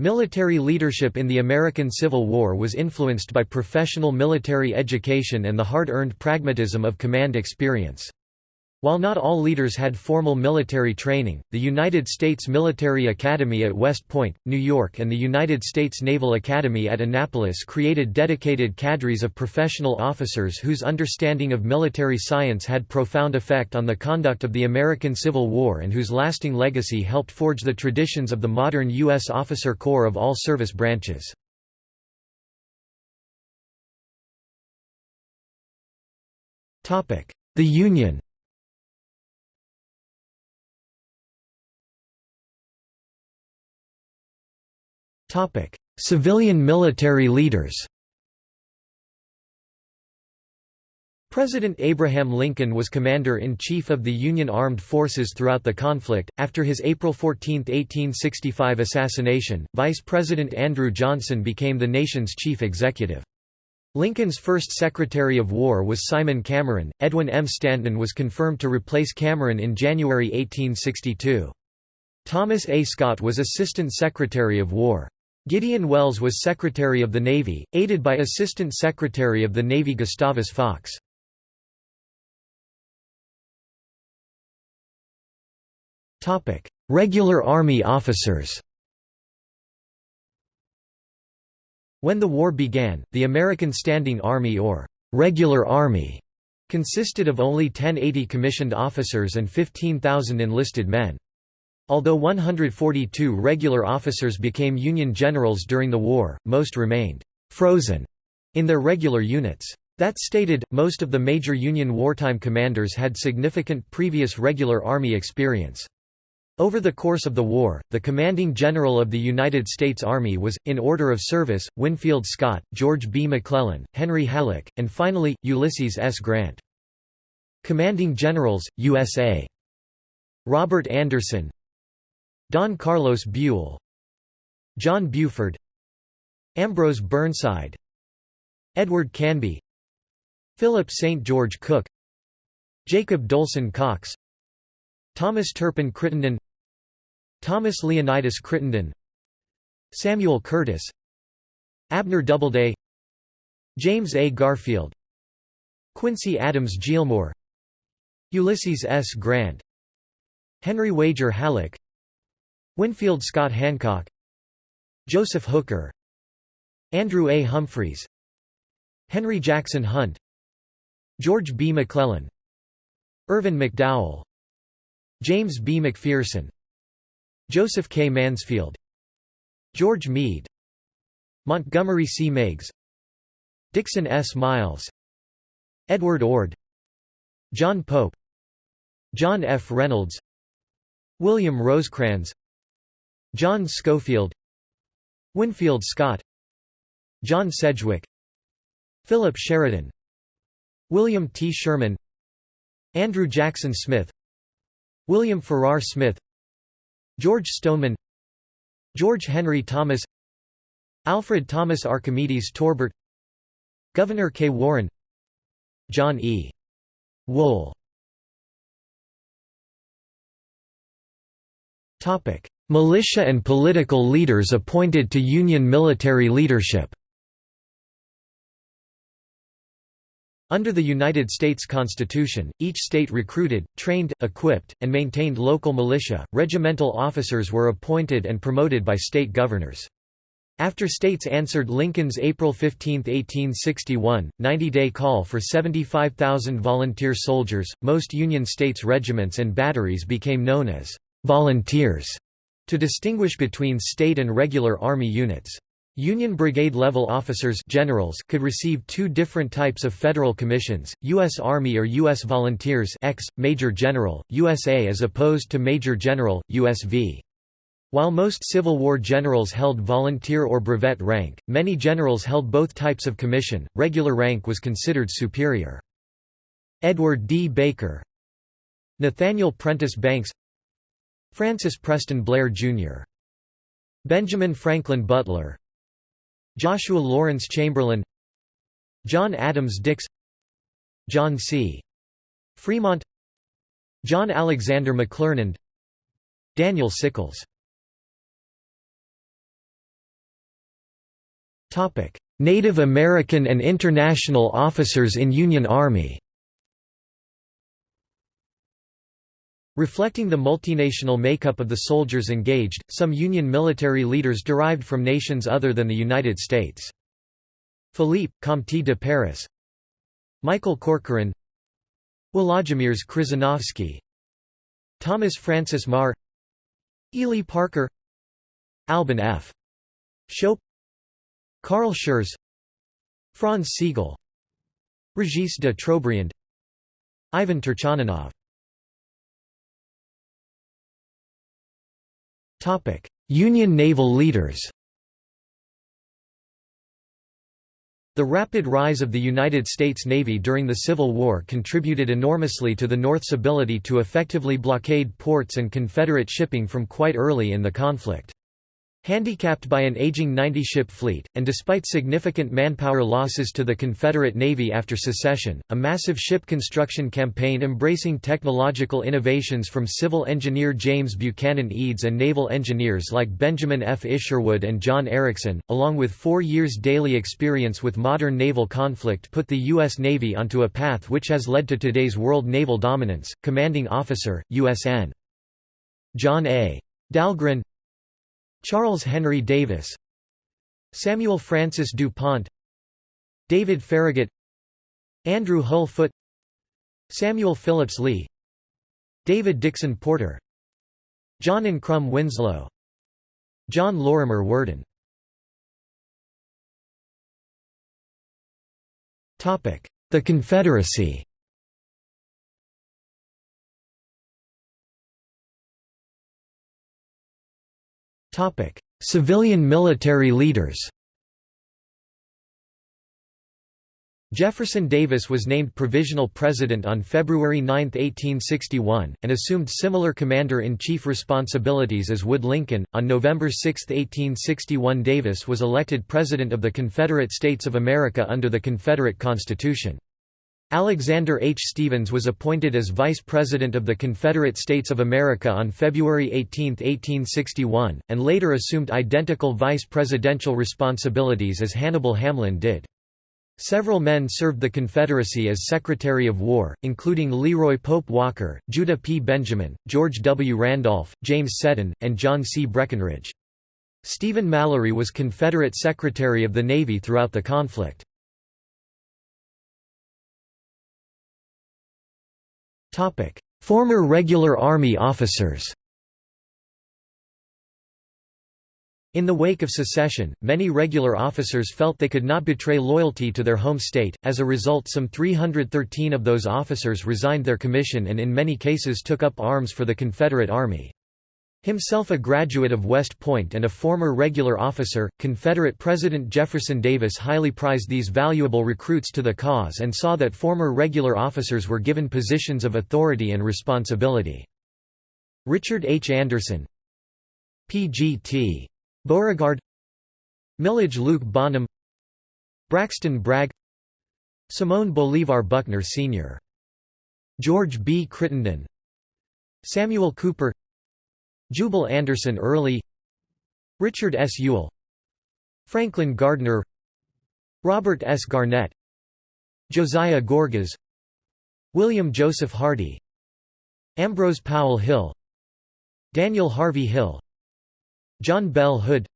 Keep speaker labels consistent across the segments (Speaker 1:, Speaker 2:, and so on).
Speaker 1: Military leadership in the American Civil War was influenced by professional military education and the hard-earned pragmatism of command experience. While not all leaders had formal military training, the United States Military Academy at West Point, New York and the United States Naval Academy at Annapolis created dedicated cadres of professional officers whose understanding of military science had profound effect on the conduct of the American Civil War and whose lasting legacy helped forge the traditions of the modern U.S. officer corps of all service branches. The Union Topic: Civilian military leaders. President Abraham Lincoln was Commander-in-Chief of the Union Armed Forces throughout the conflict. After his April 14, 1865 assassination, Vice President Andrew Johnson became the nation's chief executive. Lincoln's first Secretary of War was Simon Cameron. Edwin M. Stanton was confirmed to replace Cameron in January 1862. Thomas A. Scott was Assistant Secretary of War. Gideon Welles was Secretary of the Navy, aided by Assistant Secretary of the Navy Gustavus Fox. Regular Army officers When the war began, the American Standing Army or «regular Army» consisted of only 1080 commissioned officers and 15,000 enlisted men. Although 142 regular officers became Union generals during the war, most remained «frozen» in their regular units. That stated, most of the major Union wartime commanders had significant previous regular Army experience. Over the course of the war, the commanding general of the United States Army was, in order of service, Winfield Scott, George B. McClellan, Henry Halleck, and finally, Ulysses S. Grant. Commanding Generals, USA. Robert Anderson, Don Carlos Buell John Buford Ambrose Burnside Edward Canby Philip St. George Cooke Jacob Dolson Cox Thomas Turpin Crittenden Thomas Leonidas Crittenden Samuel Curtis Abner Doubleday James A. Garfield Quincy Adams Gillmore Ulysses S. Grant Henry Wager Halleck Winfield Scott Hancock Joseph Hooker Andrew A. Humphreys Henry Jackson Hunt George B. McClellan Irvin McDowell James B. McPherson Joseph K. Mansfield George Meade Montgomery C. Meigs Dixon S. Miles Edward Ord John Pope John F. Reynolds William Rosecrans John Schofield Winfield Scott John Sedgwick Philip Sheridan William T. Sherman Andrew Jackson Smith William Farrar Smith George Stoneman George Henry Thomas Alfred Thomas Archimedes Torbert Gouverneur K. Warren John E. Wool Militia and political leaders appointed to Union military leadership Under the United States Constitution, each state recruited, trained, equipped, and maintained local militia. Regimental officers were appointed and promoted by state governors. After states answered Lincoln's April 15, 1861, 90-day call for 75,000 volunteer soldiers, most Union states' regiments and batteries became known as volunteers to distinguish between state and regular Army units. Union brigade-level officers generals could receive two different types of federal commissions, U.S. Army or U.S. Volunteers X, Major General, USA as opposed to Major General, USV. While most Civil War generals held volunteer or brevet rank, many generals held both types of commission, regular rank was considered superior. Edward D. Baker Nathaniel Prentice Banks Francis Preston Blair, Jr. Benjamin Franklin Butler. Joshua Lawrence Chamberlain. John Adams Dix. John C. Fremont. John Alexander McClernand. Daniel Sickles. Native American and international officers in Union Army Reflecting the multinational makeup of the soldiers engaged, some Union military leaders derived from nations other than the United States. Philippe, Comte de Paris. Michael Corcoran. Władimierz Krzyżanowski Thomas Francis Meagher Ely Parker. Albin F. Schoepf Carl Schurz. Franz Sigel Regis de Trobriand. Ivan Turchaninov Union naval leaders The rapid rise of the United States Navy during the Civil War contributed enormously to the North's ability to effectively blockade ports and Confederate shipping from quite early in the conflict. Handicapped by an aging 90-ship fleet, and despite significant manpower losses to the Confederate Navy after secession, a massive ship construction campaign embracing technological innovations from civil engineer James Buchanan Eads and naval engineers like Benjamin F. Isherwood and John Ericsson, along with four years' daily experience with modern naval conflict put the U.S. Navy onto a path which has led to today's world naval dominance. Commanding Officer, USN. John A. Dahlgren Charles Henry Davis Samuel Francis DuPont David Farragut Andrew Hull Foote Samuel Phillips Lee David Dixon Porter John Ancrum Winslow John Lorimer Worden. The Confederacy Civilian military leaders Jefferson Davis was named Provisional President on February 9, 1861, and assumed similar Commander-in-Chief responsibilities as would Lincoln. On November 6, 1861 Davis was elected President of the Confederate States of America under the Confederate Constitution. Alexander H. Stephens was appointed as Vice President of the Confederate States of America on February 18, 1861, and later assumed identical vice presidential responsibilities as Hannibal Hamlin did. Several men served the Confederacy as Secretary of War, including Leroy Pope Walker, Judah P. Benjamin, George W. Randolph, James Seddon, and John C. Breckinridge. Stephen Mallory was Confederate Secretary of the Navy throughout the conflict. Former regular Army officers. In the wake of secession, many regular officers felt they could not betray loyalty to their home state, as a result some 313 of those officers resigned their commission and in many cases took up arms for the Confederate Army. Himself a graduate of West Point and a former regular officer, Confederate President Jefferson Davis highly prized these valuable recruits to the cause and saw that former regular officers were given positions of authority and responsibility. Richard H. Anderson P.G.T. Beauregard Milledge Luke Bonham Braxton Bragg Simon Bolivar Buckner Sr. George B. Crittenden Samuel Cooper Jubal Anderson Early Richard S. Ewell Franklin Gardner Robert S. Garnett Josiah Gorgas William Joseph Hardee Ambrose Powell Hill Daniel Harvey Hill John Bell Hood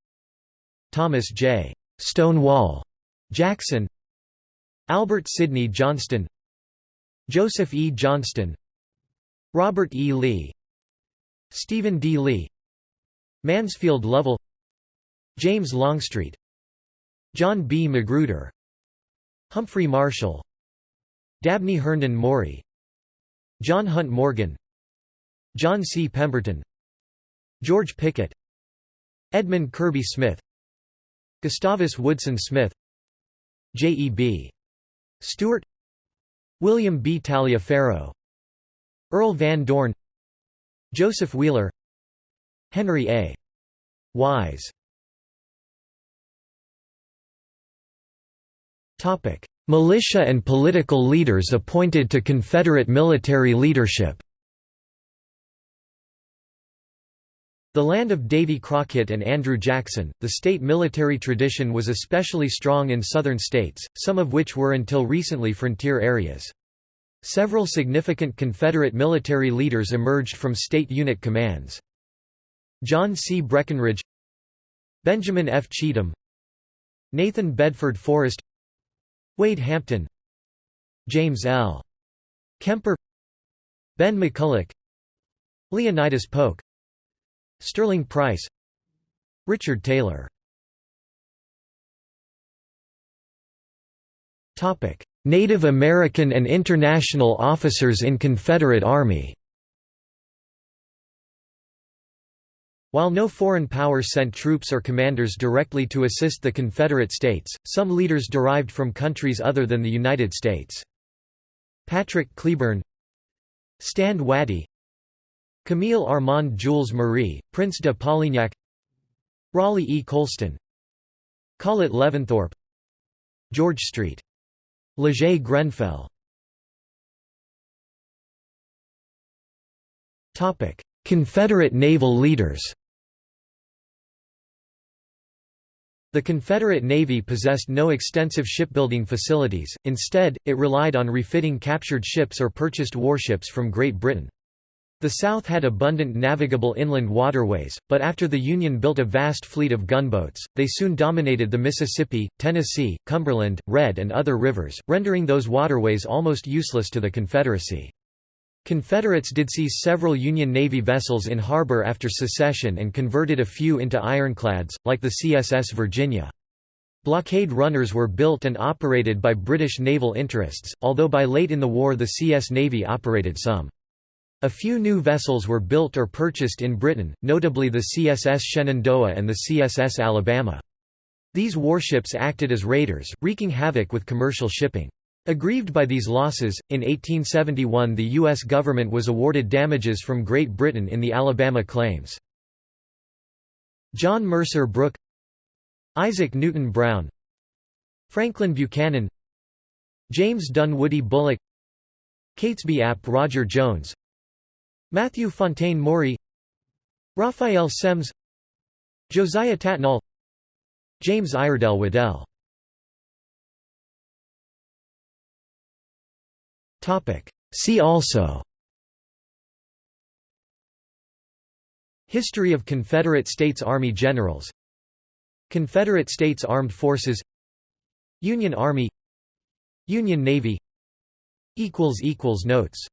Speaker 1: Thomas J. Stonewall Jackson Albert Sidney Johnston Joseph E. Johnston Robert E. Lee Stephen D. Lee Mansfield Lovell James Longstreet John B. Magruder Humphrey Marshall Dabney Herndon Maury John Hunt Morgan John C. Pemberton George Pickett Edmund Kirby Smith Gustavus Woodson Smith J. E. B. Stuart William B. Taliaferro Earl Van Dorn Joseph Wheeler Henry A. Wise Militia and political leaders appointed to Confederate military leadership The land of Davy Crockett and Andrew Jackson, the state military tradition was especially strong in southern states, some of which were until recently frontier areas. Several significant Confederate military leaders emerged from state unit commands. John C. Breckinridge Benjamin F. Cheatham Nathan Bedford Forrest Wade Hampton James L. Kemper Ben McCulloch Leonidas Polk Sterling Price Richard Taylor Native American and international officers in Confederate Army While no foreign power sent troops or commanders directly to assist the Confederate States, some leaders derived from countries other than the United States. Patrick Cleburne Stand Watie Camille Armand Jules Marie, Prince de Polignac Raleigh E. Colston Collett Leventhorpe George Street. Leger Grenfell Confederate naval leaders The Confederate Navy possessed no extensive shipbuilding facilities, instead, it relied on refitting captured ships or purchased warships from Great Britain. The South had abundant navigable inland waterways, but after the Union built a vast fleet of gunboats, they soon dominated the Mississippi, Tennessee, Cumberland, Red and other rivers, rendering those waterways almost useless to the Confederacy. Confederates did seize several Union Navy vessels in harbor after secession and converted a few into ironclads, like the CSS Virginia. Blockade runners were built and operated by British naval interests, although by late in the war the CS Navy operated some. A few new vessels were built or purchased in Britain, notably the CSS Shenandoah and the CSS Alabama. These warships acted as raiders, wreaking havoc with commercial shipping. Aggrieved by these losses, in 1871 the U.S. government was awarded damages from Great Britain in the Alabama claims. John Mercer Brooke Isaac Newton Brown Franklin Buchanan James Dunwoody Bulloch Catesby ap Roger Jones Matthew Fontaine Maury Raphael Semmes Josiah Tattnall James Iredell Waddell. See also. History of Confederate States Army Generals. Confederate States Armed Forces. Union Army. Union Navy. Notes